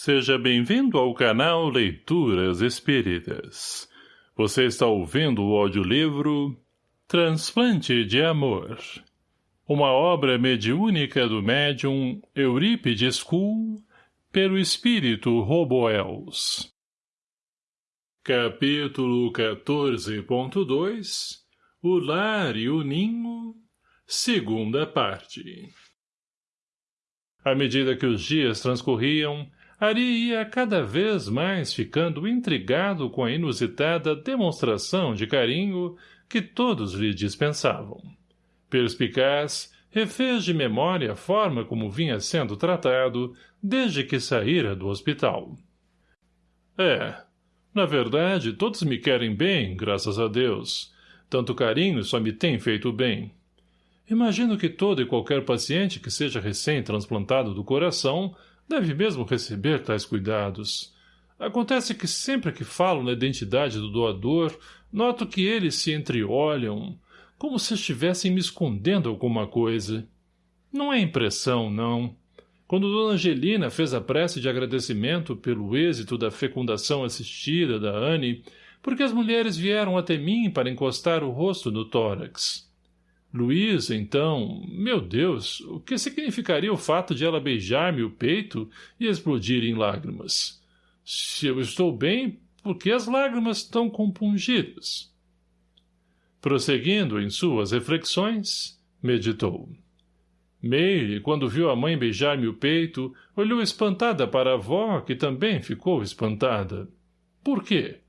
Seja bem-vindo ao canal Leituras Espíritas. Você está ouvindo o audiolivro Transplante de Amor. Uma obra mediúnica do médium Eurípides Kuhl pelo espírito Roboels. Capítulo 14.2 O Lar e o Ninho Segunda parte À medida que os dias transcorriam, Ari ia cada vez mais ficando intrigado com a inusitada demonstração de carinho que todos lhe dispensavam. Perspicaz, refez de memória a forma como vinha sendo tratado desde que saíra do hospital. É, na verdade, todos me querem bem, graças a Deus. Tanto carinho só me tem feito bem. Imagino que todo e qualquer paciente que seja recém-transplantado do coração Deve mesmo receber tais cuidados. Acontece que sempre que falo na identidade do doador, noto que eles se entreolham, como se estivessem me escondendo alguma coisa. Não é impressão, não. Quando Dona Angelina fez a prece de agradecimento pelo êxito da fecundação assistida da Anne, porque as mulheres vieram até mim para encostar o rosto no tórax. Luísa, então, meu Deus, o que significaria o fato de ela beijar-me o peito e explodir em lágrimas? Se eu estou bem, por que as lágrimas estão compungidas? Prosseguindo em suas reflexões, meditou. Meire, quando viu a mãe beijar-me o peito, olhou espantada para a avó, que também ficou espantada. Por quê?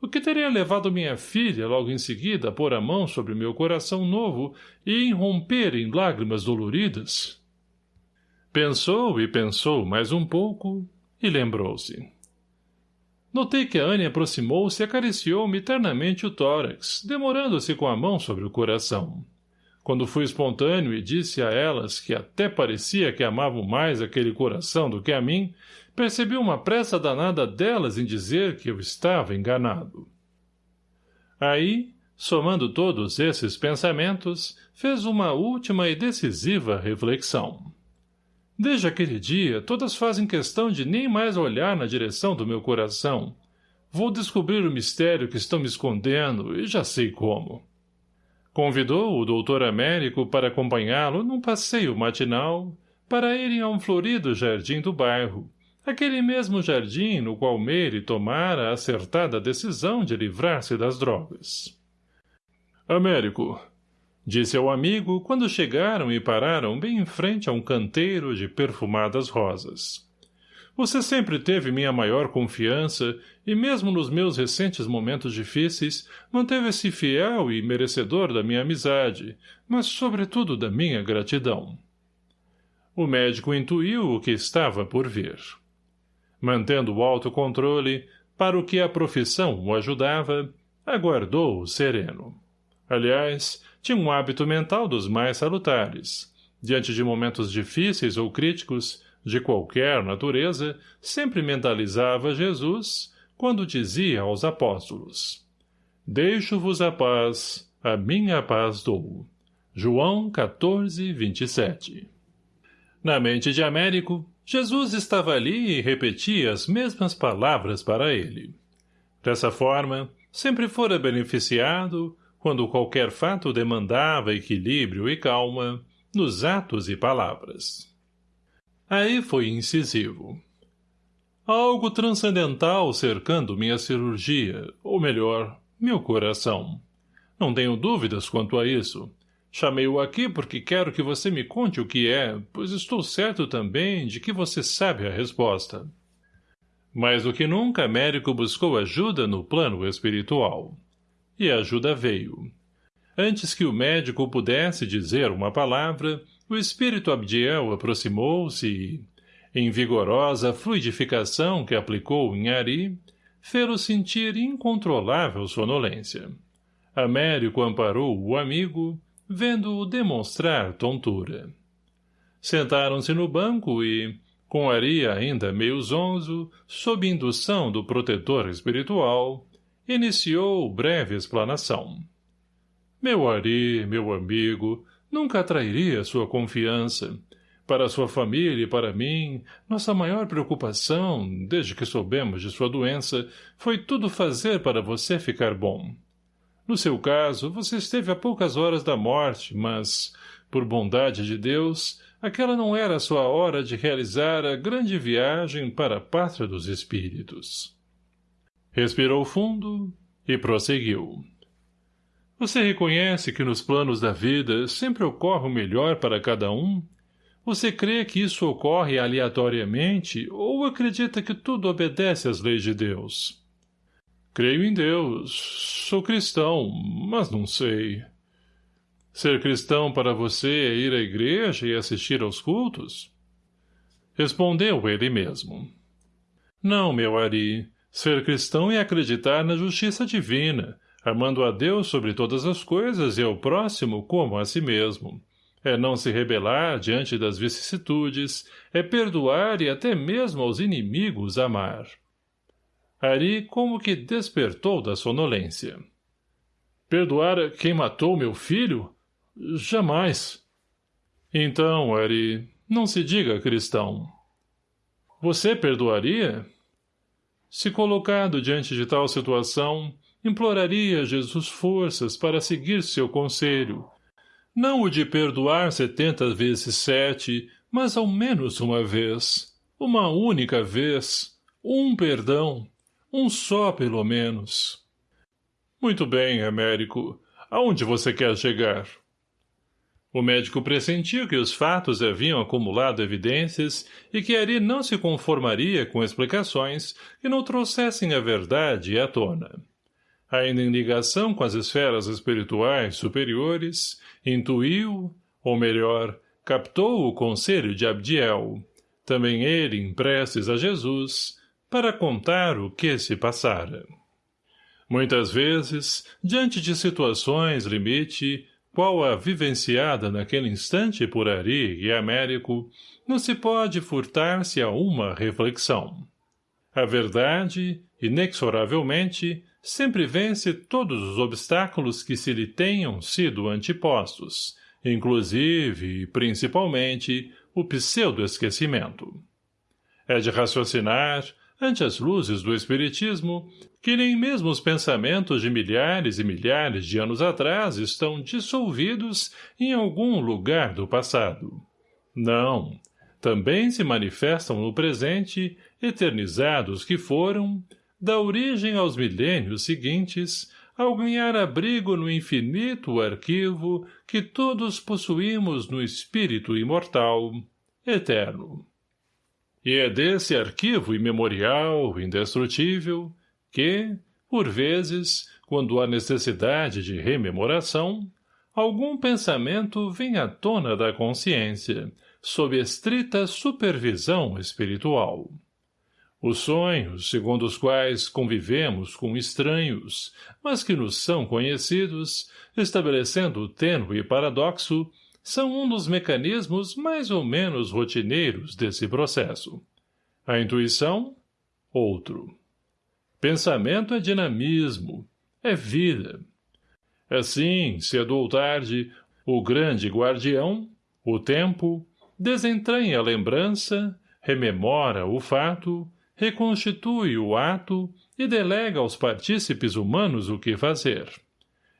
O que teria levado minha filha logo em seguida a pôr a mão sobre meu coração novo e romper em lágrimas doloridas? Pensou e pensou mais um pouco e lembrou-se. Notei que a Anne aproximou-se e acariciou-me ternamente o tórax, demorando-se com a mão sobre o coração. Quando fui espontâneo e disse a elas que até parecia que amavam mais aquele coração do que a mim, percebi uma pressa danada delas em dizer que eu estava enganado. Aí, somando todos esses pensamentos, fez uma última e decisiva reflexão. Desde aquele dia, todas fazem questão de nem mais olhar na direção do meu coração. Vou descobrir o mistério que estão me escondendo e já sei como. Convidou o doutor Américo para acompanhá-lo num passeio matinal para irem a um florido jardim do bairro, aquele mesmo jardim no qual Meire tomara a acertada decisão de livrar-se das drogas. Américo, disse ao amigo quando chegaram e pararam bem em frente a um canteiro de perfumadas rosas. Você sempre teve minha maior confiança e mesmo nos meus recentes momentos difíceis manteve-se fiel e merecedor da minha amizade, mas sobretudo da minha gratidão. O médico intuiu o que estava por vir mantendo o autocontrole, para o que a profissão o ajudava, aguardou sereno. Aliás, tinha um hábito mental dos mais salutares. Diante de momentos difíceis ou críticos, de qualquer natureza, sempre mentalizava Jesus, quando dizia aos apóstolos, Deixo-vos a paz, a minha paz dou. João 14, 27 Na mente de Américo, Jesus estava ali e repetia as mesmas palavras para ele. Dessa forma, sempre fora beneficiado, quando qualquer fato demandava equilíbrio e calma, nos atos e palavras. Aí foi incisivo. Algo transcendental cercando minha cirurgia, ou melhor, meu coração. Não tenho dúvidas quanto a isso. Chamei-o aqui porque quero que você me conte o que é, pois estou certo também de que você sabe a resposta. Mais do que nunca, Américo buscou ajuda no plano espiritual. E a ajuda veio. Antes que o médico pudesse dizer uma palavra, o espírito Abdiel aproximou-se e, em vigorosa fluidificação que aplicou em Ari, fê-lo sentir incontrolável sonolência. Américo amparou o amigo, vendo-o demonstrar tontura. Sentaram-se no banco e, com Ari ainda meio zonzo, sob indução do protetor espiritual, iniciou breve explanação. Meu Ari, meu amigo, nunca atrairia sua confiança, Para sua família e para mim, nossa maior preocupação, desde que soubemos de sua doença, foi tudo fazer para você ficar bom. No seu caso, você esteve a poucas horas da morte, mas, por bondade de Deus, aquela não era a sua hora de realizar a grande viagem para a pátria dos espíritos. Respirou fundo e prosseguiu. Você reconhece que nos planos da vida sempre ocorre o melhor para cada um? Você crê que isso ocorre aleatoriamente ou acredita que tudo obedece às leis de Deus? Creio em Deus. Sou cristão, mas não sei. Ser cristão para você é ir à igreja e assistir aos cultos? Respondeu ele mesmo. Não, meu Ari. Ser cristão é acreditar na justiça divina, amando a Deus sobre todas as coisas e ao próximo como a si mesmo. É não se rebelar diante das vicissitudes, é perdoar e até mesmo aos inimigos amar. Ari como que despertou da sonolência. Perdoar quem matou meu filho? Jamais. Então, Ari, não se diga cristão. Você perdoaria? Se colocado diante de tal situação, imploraria a Jesus forças para seguir seu conselho. Não o de perdoar setenta vezes sete, mas ao menos uma vez. Uma única vez. Um perdão. Um só, pelo menos. Muito bem, Américo. Aonde você quer chegar? O médico pressentiu que os fatos haviam acumulado evidências e que Ari não se conformaria com explicações que não trouxessem a verdade à tona ainda em ligação com as esferas espirituais superiores, intuiu, ou melhor, captou o conselho de Abdiel, também ele em preces a Jesus, para contar o que se passara. Muitas vezes, diante de situações limite, qual a vivenciada naquele instante por Ari e Américo, não se pode furtar-se a uma reflexão. A verdade, inexoravelmente, sempre vence todos os obstáculos que se lhe tenham sido antepostos, inclusive e principalmente o pseudo-esquecimento. É de raciocinar, ante as luzes do Espiritismo, que nem mesmo os pensamentos de milhares e milhares de anos atrás estão dissolvidos em algum lugar do passado. Não, também se manifestam no presente, eternizados que foram, da origem aos milênios seguintes, ao ganhar abrigo no infinito arquivo que todos possuímos no espírito imortal, eterno. E é desse arquivo imemorial, indestrutível, que, por vezes, quando há necessidade de rememoração, algum pensamento vem à tona da consciência, sob estrita supervisão espiritual. Os sonhos, segundo os quais convivemos com estranhos, mas que nos são conhecidos, estabelecendo o tênue paradoxo, são um dos mecanismos mais ou menos rotineiros desse processo. A intuição, outro. Pensamento é dinamismo, é vida. Assim, cedo ou tarde, o grande guardião, o tempo, desentranha a lembrança, rememora o fato, reconstitui o ato e delega aos partícipes humanos o que fazer.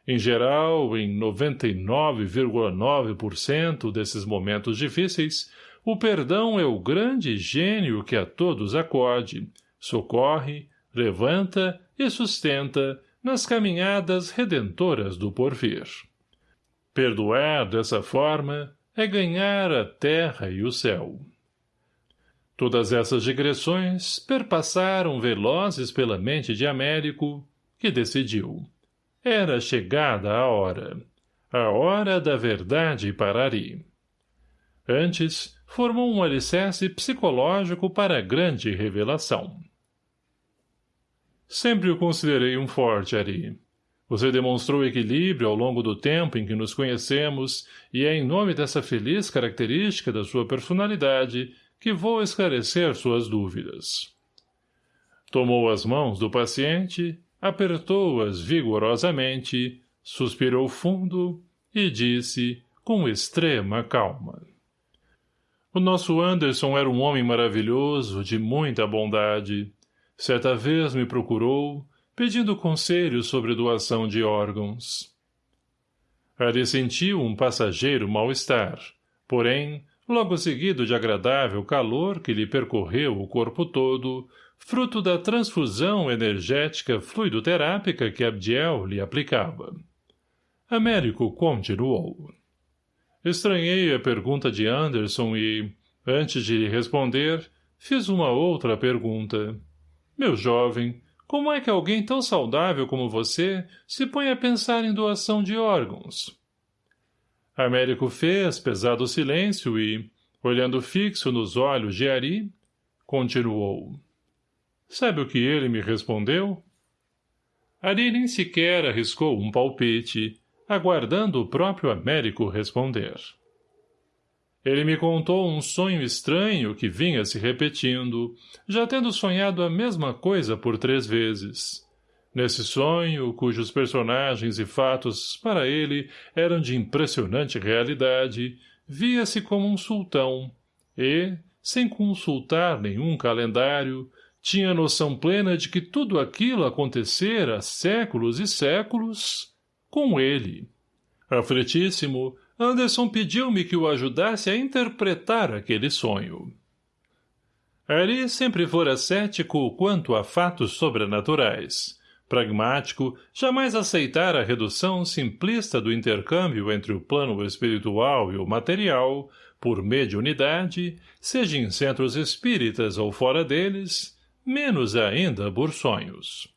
Em geral, em 99,9% desses momentos difíceis, o perdão é o grande gênio que a todos acode, socorre, levanta e sustenta nas caminhadas redentoras do porvir. Perdoar dessa forma é ganhar a terra e o céu. Todas essas digressões perpassaram velozes pela mente de Américo, que decidiu. Era chegada a hora. A hora da verdade para Ari. Antes, formou um alicerce psicológico para a grande revelação. Sempre o considerei um forte, Ari. Você demonstrou equilíbrio ao longo do tempo em que nos conhecemos e é em nome dessa feliz característica da sua personalidade que vou esclarecer suas dúvidas. Tomou as mãos do paciente, apertou-as vigorosamente, suspirou fundo e disse com extrema calma. O nosso Anderson era um homem maravilhoso, de muita bondade. Certa vez me procurou, pedindo conselhos sobre doação de órgãos. Ali sentiu um passageiro mal-estar, porém, logo seguido de agradável calor que lhe percorreu o corpo todo, fruto da transfusão energética fluidoterápica que Abdiel lhe aplicava. Américo continuou. Estranhei a pergunta de Anderson e, antes de lhe responder, fiz uma outra pergunta. Meu jovem, como é que alguém tão saudável como você se põe a pensar em doação de órgãos? Américo fez pesado silêncio e, olhando fixo nos olhos de Ari, continuou. Sabe o que ele me respondeu? Ari nem sequer arriscou um palpite, aguardando o próprio Américo responder. Ele me contou um sonho estranho que vinha se repetindo, já tendo sonhado a mesma coisa por três vezes. Nesse sonho, cujos personagens e fatos, para ele, eram de impressionante realidade, via-se como um sultão, e, sem consultar nenhum calendário, tinha noção plena de que tudo aquilo acontecera séculos e séculos com ele. Aflitíssimo, Anderson pediu-me que o ajudasse a interpretar aquele sonho. Ari sempre fora cético quanto a fatos sobrenaturais. Pragmático, jamais aceitara a redução simplista do intercâmbio entre o plano espiritual e o material, por mediunidade, seja em centros espíritas ou fora deles, menos ainda por sonhos.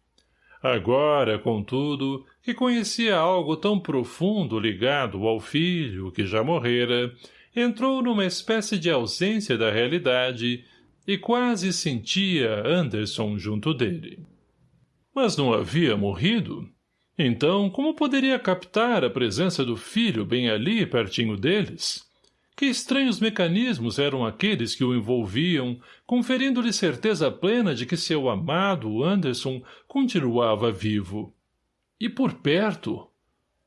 Agora, contudo, que conhecia algo tão profundo ligado ao filho que já morrera, entrou numa espécie de ausência da realidade e quase sentia Anderson junto dele. Mas não havia morrido? Então, como poderia captar a presença do filho bem ali, pertinho deles? Que estranhos mecanismos eram aqueles que o envolviam, conferindo-lhe certeza plena de que seu amado Anderson continuava vivo. E por perto?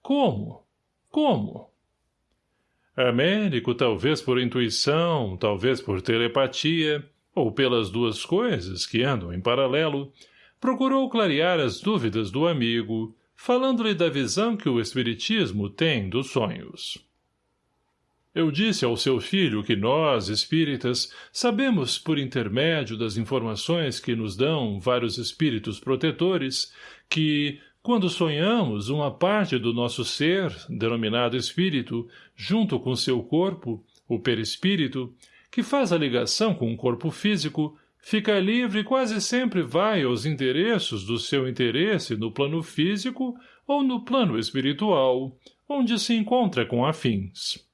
Como? Como? Américo, talvez por intuição, talvez por telepatia, ou pelas duas coisas que andam em paralelo, procurou clarear as dúvidas do amigo, falando-lhe da visão que o espiritismo tem dos sonhos. Eu disse ao seu filho que nós, espíritas, sabemos, por intermédio das informações que nos dão vários espíritos protetores, que, quando sonhamos, uma parte do nosso ser, denominado espírito, junto com seu corpo, o perispírito, que faz a ligação com o corpo físico, fica livre e quase sempre vai aos interesses do seu interesse no plano físico ou no plano espiritual, onde se encontra com afins.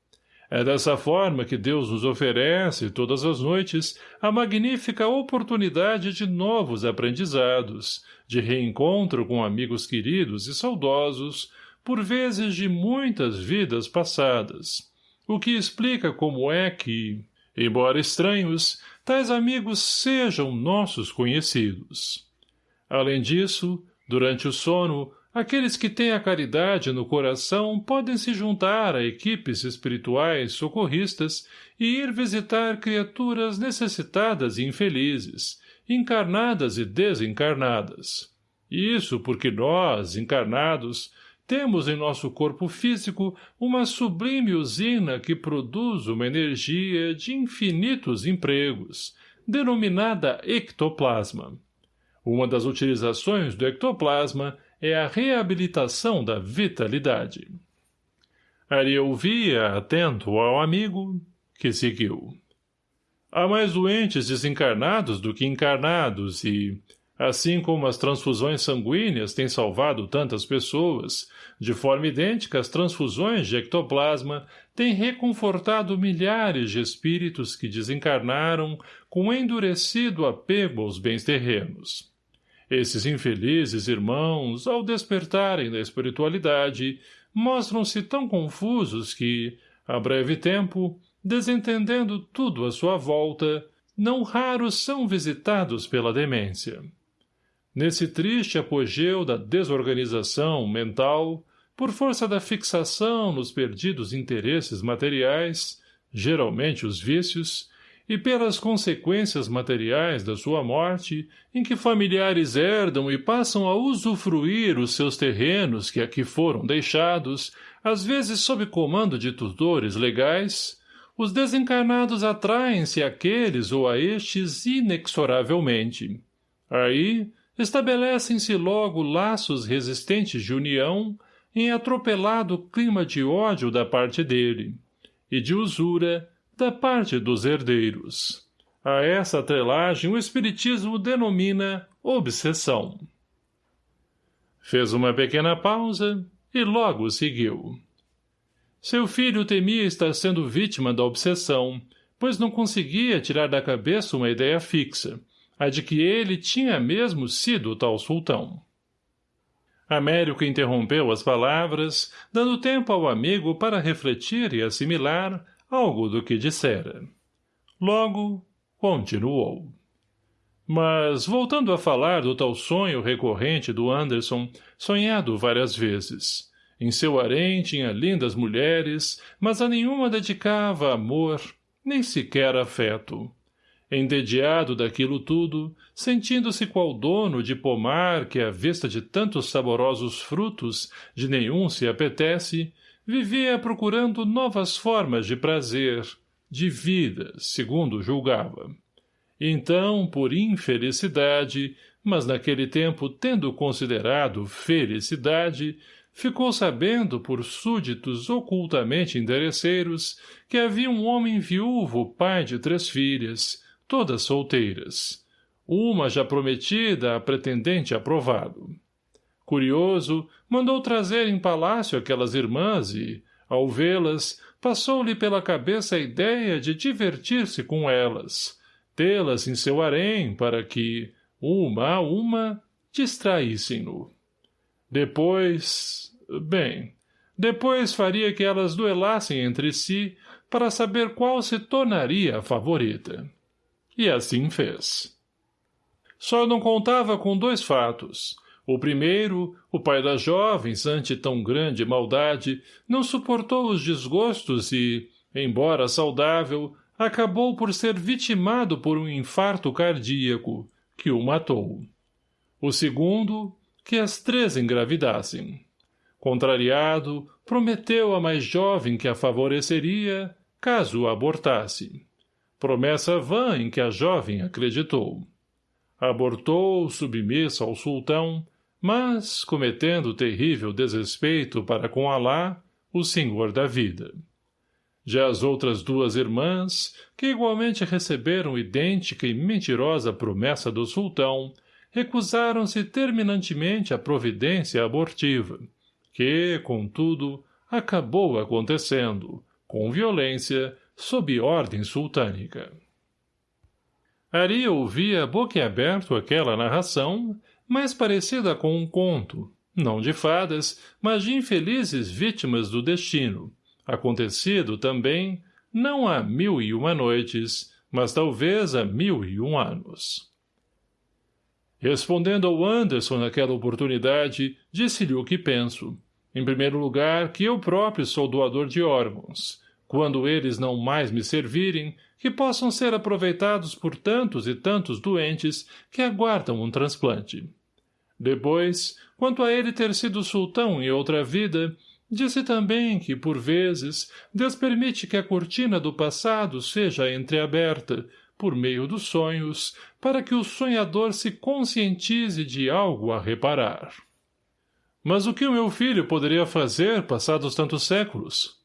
É dessa forma que Deus nos oferece, todas as noites, a magnífica oportunidade de novos aprendizados, de reencontro com amigos queridos e saudosos, por vezes de muitas vidas passadas. O que explica como é que, embora estranhos, tais amigos sejam nossos conhecidos. Além disso, durante o sono, Aqueles que têm a caridade no coração podem se juntar a equipes espirituais socorristas e ir visitar criaturas necessitadas e infelizes, encarnadas e desencarnadas. Isso porque nós, encarnados, temos em nosso corpo físico uma sublime usina que produz uma energia de infinitos empregos, denominada ectoplasma. Uma das utilizações do ectoplasma é a reabilitação da vitalidade. Ari ouvia, atento ao amigo, que seguiu. Há mais doentes desencarnados do que encarnados e, assim como as transfusões sanguíneas têm salvado tantas pessoas, de forma idêntica as transfusões de ectoplasma têm reconfortado milhares de espíritos que desencarnaram com endurecido apego aos bens terrenos. Esses infelizes irmãos, ao despertarem da espiritualidade, mostram-se tão confusos que, a breve tempo, desentendendo tudo à sua volta, não raros são visitados pela demência. Nesse triste apogeu da desorganização mental, por força da fixação nos perdidos interesses materiais, geralmente os vícios, e pelas consequências materiais da sua morte, em que familiares herdam e passam a usufruir os seus terrenos que aqui foram deixados, às vezes sob comando de tutores legais, os desencarnados atraem-se àqueles ou a estes inexoravelmente. Aí, estabelecem-se logo laços resistentes de união em atropelado clima de ódio da parte dele, e de usura da parte dos herdeiros. A essa atrelagem o Espiritismo denomina obsessão. Fez uma pequena pausa e logo seguiu. Seu filho temia estar sendo vítima da obsessão, pois não conseguia tirar da cabeça uma ideia fixa, a de que ele tinha mesmo sido tal sultão. Américo interrompeu as palavras, dando tempo ao amigo para refletir e assimilar algo do que dissera. Logo, continuou. Mas, voltando a falar do tal sonho recorrente do Anderson, sonhado várias vezes. Em seu harém tinha lindas mulheres, mas a nenhuma dedicava amor, nem sequer afeto. Endediado daquilo tudo, sentindo-se qual dono de pomar que, à vista de tantos saborosos frutos, de nenhum se apetece, vivia procurando novas formas de prazer, de vida, segundo julgava. Então, por infelicidade, mas naquele tempo tendo considerado felicidade, ficou sabendo por súditos ocultamente interesseiros que havia um homem viúvo pai de três filhas, todas solteiras, uma já prometida a pretendente aprovado. Curioso, mandou trazer em palácio aquelas irmãs e, ao vê-las, passou-lhe pela cabeça a ideia de divertir-se com elas, tê-las em seu harém para que, uma a uma, distraíssem-no. Depois... bem, depois faria que elas duelassem entre si para saber qual se tornaria a favorita. E assim fez. Só não contava com dois fatos — o primeiro, o pai das jovens, ante tão grande maldade, não suportou os desgostos e, embora saudável, acabou por ser vitimado por um infarto cardíaco, que o matou. O segundo, que as três engravidassem. Contrariado, prometeu à mais jovem que a favoreceria, caso abortasse. Promessa vã em que a jovem acreditou. Abortou, submissa ao sultão, mas, cometendo terrível desrespeito para com Alá, o Senhor da vida. Já as outras duas irmãs, que igualmente receberam idêntica e mentirosa promessa do sultão, recusaram-se terminantemente à providência abortiva, que, contudo, acabou acontecendo, com violência, sob ordem sultânica. Ari ouvia boquiaberto aquela narração mais parecida com um conto, não de fadas, mas de infelizes vítimas do destino, acontecido também, não há mil e uma noites, mas talvez há mil e um anos. Respondendo ao Anderson naquela oportunidade, disse-lhe o que penso. Em primeiro lugar, que eu próprio sou doador de órgãos. Quando eles não mais me servirem, que possam ser aproveitados por tantos e tantos doentes que aguardam um transplante. Depois, quanto a ele ter sido sultão em outra vida, disse também que, por vezes, Deus permite que a cortina do passado seja entreaberta, por meio dos sonhos, para que o sonhador se conscientize de algo a reparar. Mas o que o meu filho poderia fazer passados tantos séculos?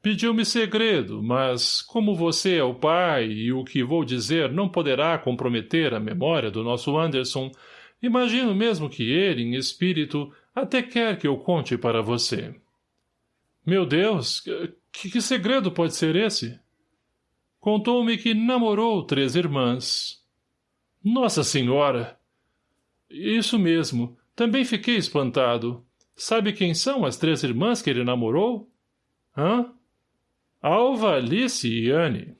Pediu-me segredo, mas, como você é o pai e o que vou dizer não poderá comprometer a memória do nosso Anderson, Imagino mesmo que ele, em espírito, até quer que eu conte para você. Meu Deus, que, que segredo pode ser esse? Contou-me que namorou três irmãs. Nossa Senhora! Isso mesmo, também fiquei espantado. Sabe quem são as três irmãs que ele namorou? Hã? Alva, Alice e Anne.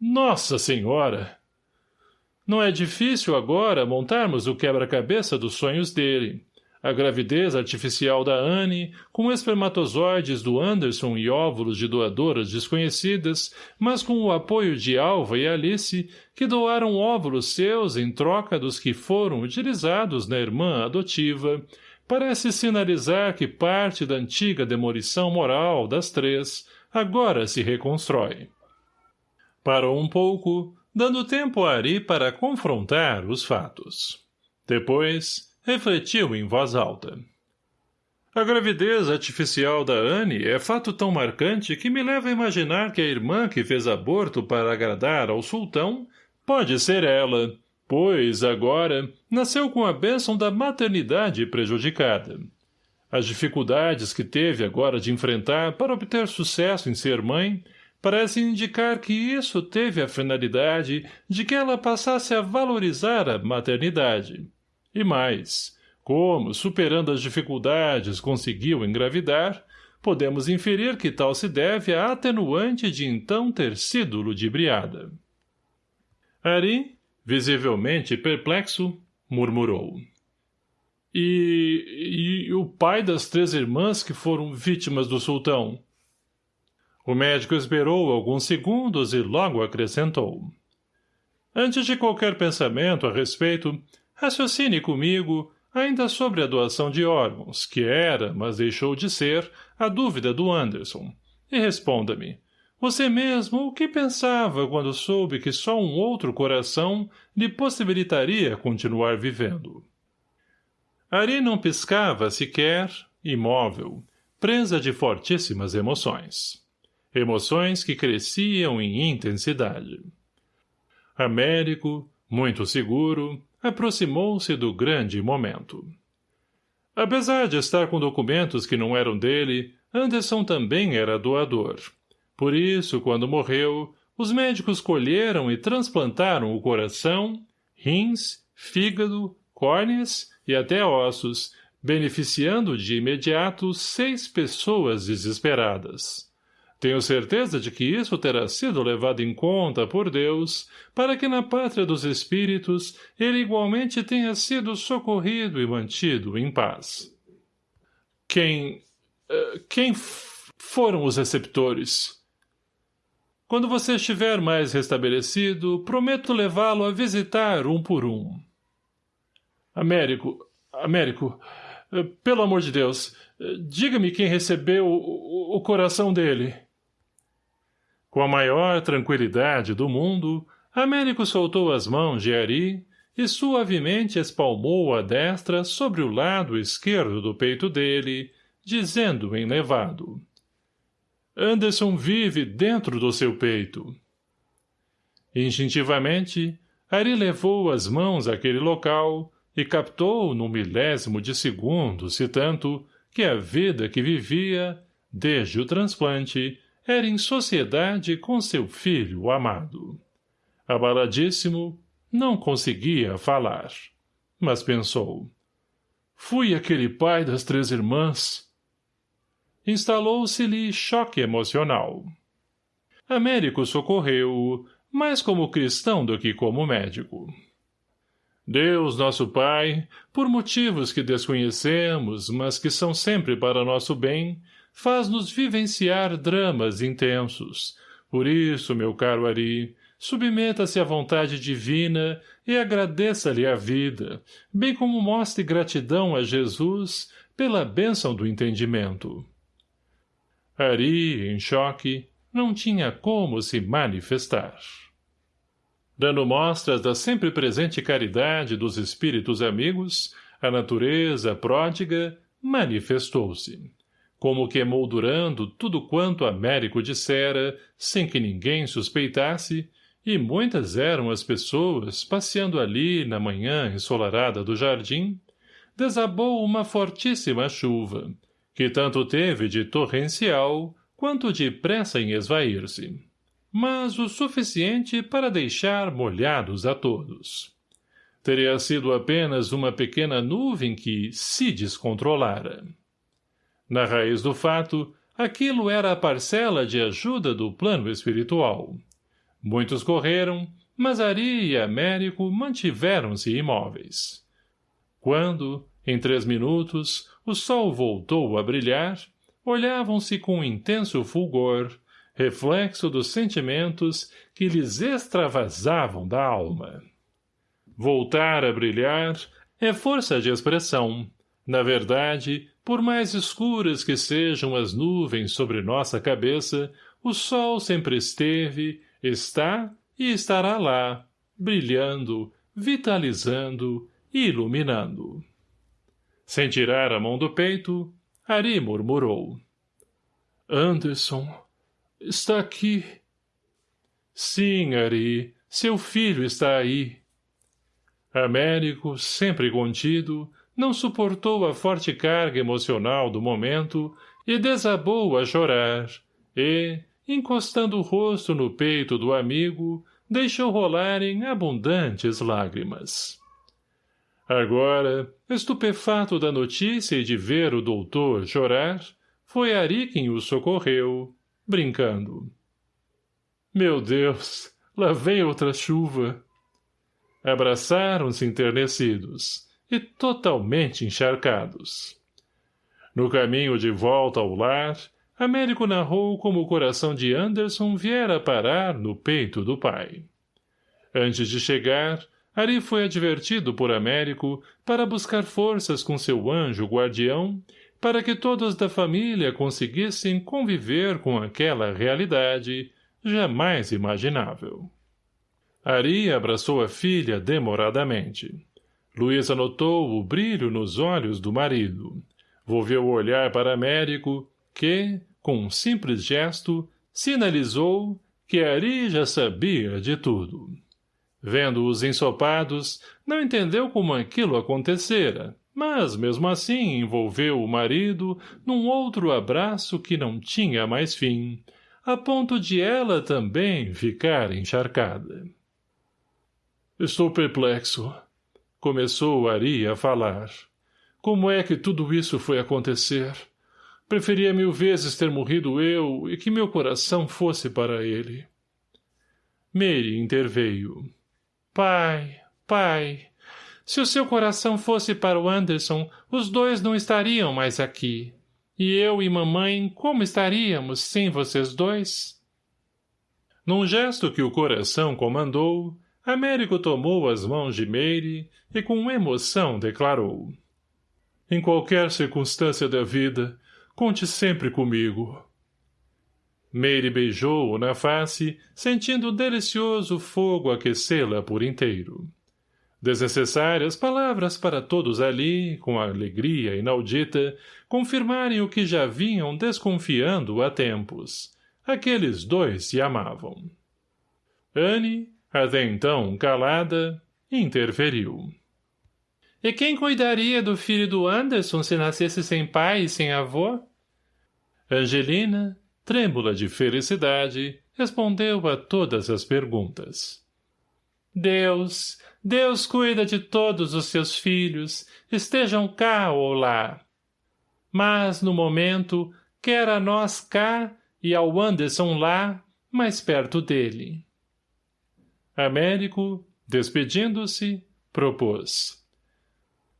Nossa Senhora! Não é difícil agora montarmos o quebra-cabeça dos sonhos dele. a gravidez artificial da Anne, com espermatozoides do Anderson e óvulos de doadoras desconhecidas, mas com o apoio de Alva e Alice, que doaram óvulos seus em troca dos que foram utilizados na irmã adotiva, parece sinalizar que parte da antiga demolição moral das três agora se reconstrói. Parou um pouco, dando tempo a Ari para confrontar os fatos. Depois, refletiu em voz alta. A gravidez artificial da Anne é fato tão marcante que me leva a imaginar que a irmã que fez aborto para agradar ao sultão pode ser ela, pois, agora, nasceu com a bênção da maternidade prejudicada. As dificuldades que teve agora de enfrentar para obter sucesso em ser mãe parecem indicar que isso teve a finalidade de que ela passasse a valorizar a maternidade. E mais, como, superando as dificuldades, conseguiu engravidar, podemos inferir que tal se deve à atenuante de então ter sido ludibriada. Ari, visivelmente perplexo, murmurou. E, e o pai das três irmãs que foram vítimas do sultão? O médico esperou alguns segundos e logo acrescentou. Antes de qualquer pensamento a respeito, Raciocine comigo, ainda sobre a doação de órgãos, que era, mas deixou de ser, a dúvida do Anderson. E responda-me. Você mesmo o que pensava quando soube que só um outro coração lhe possibilitaria continuar vivendo? Ari não piscava sequer, imóvel, presa de fortíssimas emoções. Emoções que cresciam em intensidade. Américo, muito seguro, aproximou-se do grande momento. Apesar de estar com documentos que não eram dele, Anderson também era doador. Por isso, quando morreu, os médicos colheram e transplantaram o coração, rins, fígado, córneas e até ossos, beneficiando de imediato seis pessoas desesperadas. Tenho certeza de que isso terá sido levado em conta por Deus, para que na pátria dos espíritos ele igualmente tenha sido socorrido e mantido em paz. Quem... Uh, quem foram os receptores? Quando você estiver mais restabelecido, prometo levá-lo a visitar um por um. Américo, Américo, uh, pelo amor de Deus, uh, diga-me quem recebeu o, o coração dele. Com a maior tranquilidade do mundo, Américo soltou as mãos de Ari e suavemente espalmou a destra sobre o lado esquerdo do peito dele, dizendo enlevado. Anderson vive dentro do seu peito. Instintivamente, Ari levou as mãos àquele local e captou num milésimo de segundo, se tanto, que a vida que vivia, desde o transplante, era em sociedade com seu filho amado. Abaladíssimo, não conseguia falar. Mas pensou. Fui aquele pai das três irmãs. Instalou-se-lhe choque emocional. Américo socorreu-o, mais como cristão do que como médico. Deus, nosso Pai, por motivos que desconhecemos, mas que são sempre para nosso bem, faz-nos vivenciar dramas intensos. Por isso, meu caro Ari, submeta-se à vontade divina e agradeça-lhe a vida, bem como mostre gratidão a Jesus pela bênção do entendimento. Ari, em choque, não tinha como se manifestar. Dando mostras da sempre presente caridade dos espíritos amigos, a natureza pródiga manifestou-se como que emoldurando tudo quanto Américo dissera, sem que ninguém suspeitasse, e muitas eram as pessoas passeando ali na manhã ensolarada do jardim, desabou uma fortíssima chuva, que tanto teve de torrencial quanto de pressa em esvair-se, mas o suficiente para deixar molhados a todos. Teria sido apenas uma pequena nuvem que se descontrolara. Na raiz do fato, aquilo era a parcela de ajuda do plano espiritual. Muitos correram, mas Ari e Américo mantiveram-se imóveis. Quando, Em três minutos, o sol voltou a brilhar, olhavam-se com intenso fulgor, reflexo dos sentimentos que lhes extravasavam da alma. Voltar a brilhar é força de expressão. Na verdade, por mais escuras que sejam as nuvens sobre nossa cabeça, o sol sempre esteve, está e estará lá, brilhando, vitalizando e iluminando. Sem tirar a mão do peito, Ari murmurou. Anderson, está aqui. Sim, Ari, seu filho está aí. Américo, sempre contido, não suportou a forte carga emocional do momento e desabou a chorar, e, encostando o rosto no peito do amigo, deixou rolarem abundantes lágrimas. Agora, estupefato da notícia e de ver o doutor chorar, foi Ari quem o socorreu, brincando. Meu Deus, lá vem outra chuva. Abraçaram-se enternecidos e totalmente encharcados. No caminho de volta ao lar, Américo narrou como o coração de Anderson viera parar no peito do pai. Antes de chegar, Ari foi advertido por Américo para buscar forças com seu anjo guardião para que todos da família conseguissem conviver com aquela realidade jamais imaginável. Ari abraçou a filha demoradamente. Luísa notou o brilho nos olhos do marido. Volveu o olhar para Américo, que, com um simples gesto, sinalizou que Ari já sabia de tudo. Vendo-os ensopados, não entendeu como aquilo acontecera, mas, mesmo assim, envolveu o marido num outro abraço que não tinha mais fim, a ponto de ela também ficar encharcada. Estou perplexo. Começou Ari a falar. Como é que tudo isso foi acontecer? Preferia mil vezes ter morrido eu e que meu coração fosse para ele. Mary interveio. Pai, pai, se o seu coração fosse para o Anderson, os dois não estariam mais aqui. E eu e mamãe, como estaríamos sem vocês dois? Num gesto que o coração comandou, Américo tomou as mãos de Meire e com emoção declarou. Em qualquer circunstância da vida, conte sempre comigo. Meire beijou-o na face, sentindo o delicioso fogo aquecê-la por inteiro. Desnecessárias palavras para todos ali, com alegria inaudita, confirmarem o que já vinham desconfiando há tempos. Aqueles dois se amavam. Anne, até então calada, interferiu. E quem cuidaria do filho do Anderson se nascesse sem pai e sem avô? Angelina, trêmula de felicidade, respondeu a todas as perguntas. Deus, Deus cuida de todos os seus filhos, estejam cá ou lá. Mas, no momento, quer a nós cá e ao Anderson lá, mais perto dele. Américo, despedindo-se, propôs.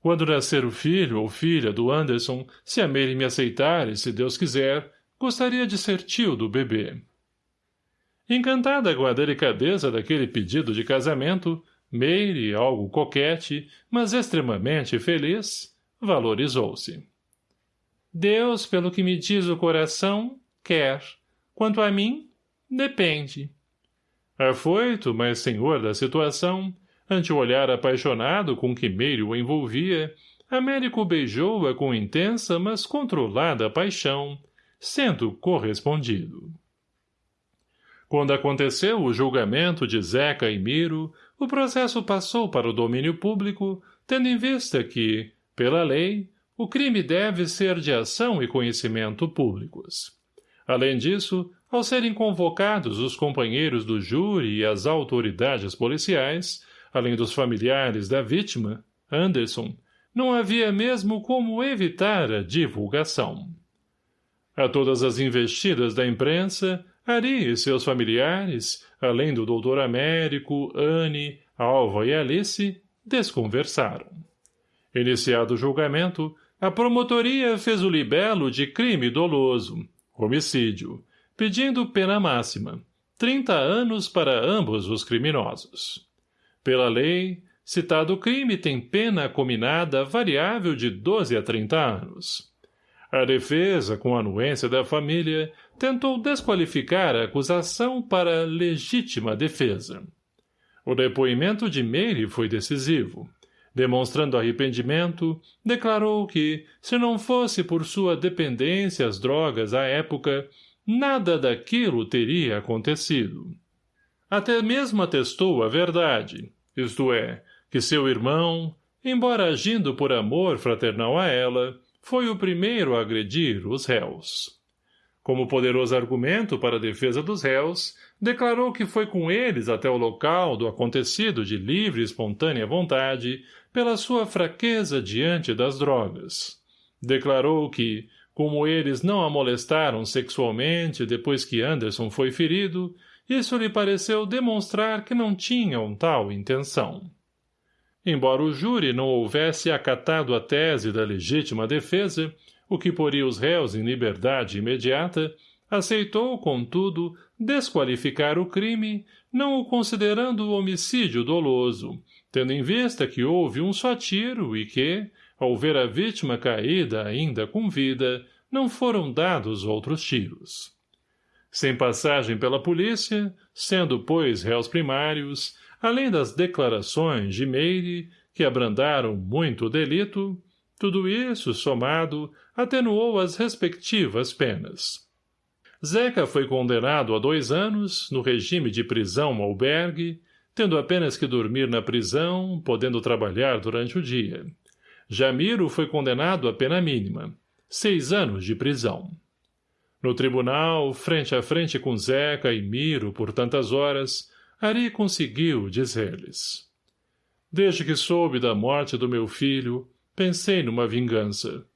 Quando nascer o filho ou filha do Anderson, se a Mary me aceitar e se Deus quiser, Gostaria de ser tio do bebê. Encantada com a delicadeza daquele pedido de casamento, Meire, algo coquete, mas extremamente feliz, valorizou-se. Deus, pelo que me diz o coração, quer. Quanto a mim, depende. Afoito, mas senhor da situação, ante o olhar apaixonado com que Meire o envolvia, Américo beijou-a com intensa, mas controlada paixão, sendo correspondido. Quando aconteceu o julgamento de Zeca e Miro, o processo passou para o domínio público, tendo em vista que, pela lei, o crime deve ser de ação e conhecimento públicos. Além disso, ao serem convocados os companheiros do júri e as autoridades policiais, além dos familiares da vítima, Anderson, não havia mesmo como evitar a divulgação. A todas as investidas da imprensa, Ari e seus familiares, além do doutor Américo, Anne, Alva e Alice, desconversaram. Iniciado o julgamento, a promotoria fez o libelo de crime doloso, homicídio, pedindo pena máxima, 30 anos para ambos os criminosos. Pela lei, citado crime tem pena combinada variável de 12 a 30 anos. A defesa, com anuência da família, tentou desqualificar a acusação para legítima defesa. O depoimento de Meire foi decisivo. Demonstrando arrependimento, declarou que, se não fosse por sua dependência às drogas à época, nada daquilo teria acontecido. Até mesmo atestou a verdade, isto é, que seu irmão, embora agindo por amor fraternal a ela, foi o primeiro a agredir os réus. Como poderoso argumento para a defesa dos réus, declarou que foi com eles até o local do acontecido de livre e espontânea vontade pela sua fraqueza diante das drogas. Declarou que, como eles não a molestaram sexualmente depois que Anderson foi ferido, isso lhe pareceu demonstrar que não tinham tal intenção. Embora o júri não houvesse acatado a tese da legítima defesa, o que poria os réus em liberdade imediata, aceitou, contudo, desqualificar o crime, não o considerando homicídio doloso, tendo em vista que houve um só tiro e que, ao ver a vítima caída ainda com vida, não foram dados outros tiros. Sem passagem pela polícia, sendo, pois, réus primários, além das declarações de Meire, que abrandaram muito o delito, tudo isso, somado, atenuou as respectivas penas. Zeca foi condenado a dois anos, no regime de prisão albergue, tendo apenas que dormir na prisão, podendo trabalhar durante o dia. Jamiro foi condenado a pena mínima, seis anos de prisão. No tribunal, frente a frente com Zeca e Miro por tantas horas, Ari conseguiu dizer-lhes. Desde que soube da morte do meu filho, pensei numa vingança.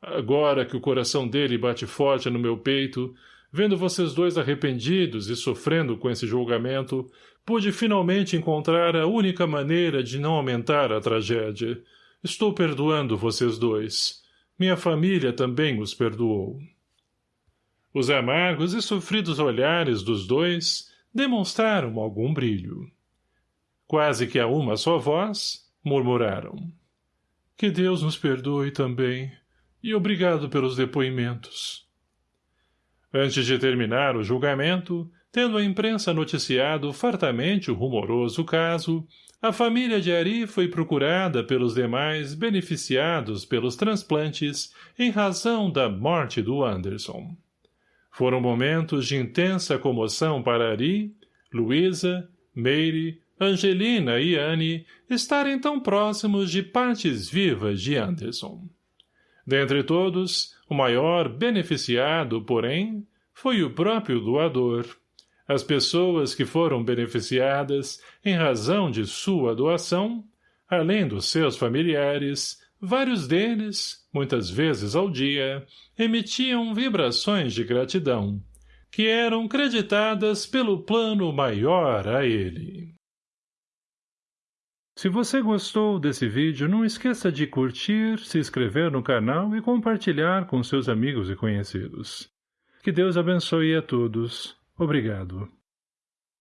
Agora que o coração dele bate forte no meu peito, vendo vocês dois arrependidos e sofrendo com esse julgamento, pude finalmente encontrar a única maneira de não aumentar a tragédia. Estou perdoando vocês dois. Minha família também os perdoou. Os amargos e sofridos olhares dos dois demonstraram algum brilho. Quase que a uma só voz, murmuraram. Que Deus nos perdoe também, e obrigado pelos depoimentos. Antes de terminar o julgamento, tendo a imprensa noticiado fartamente o rumoroso caso, a família de Ari foi procurada pelos demais beneficiados pelos transplantes em razão da morte do Anderson. Foram momentos de intensa comoção para Ari, Luísa, Meire, Angelina e Anne estarem tão próximos de partes vivas de Anderson. Dentre todos, o maior beneficiado, porém, foi o próprio doador. As pessoas que foram beneficiadas em razão de sua doação, além dos seus familiares, Vários deles, muitas vezes ao dia, emitiam vibrações de gratidão, que eram creditadas pelo plano maior a ele. Se você gostou desse vídeo, não esqueça de curtir, se inscrever no canal e compartilhar com seus amigos e conhecidos. Que Deus abençoe a todos. Obrigado.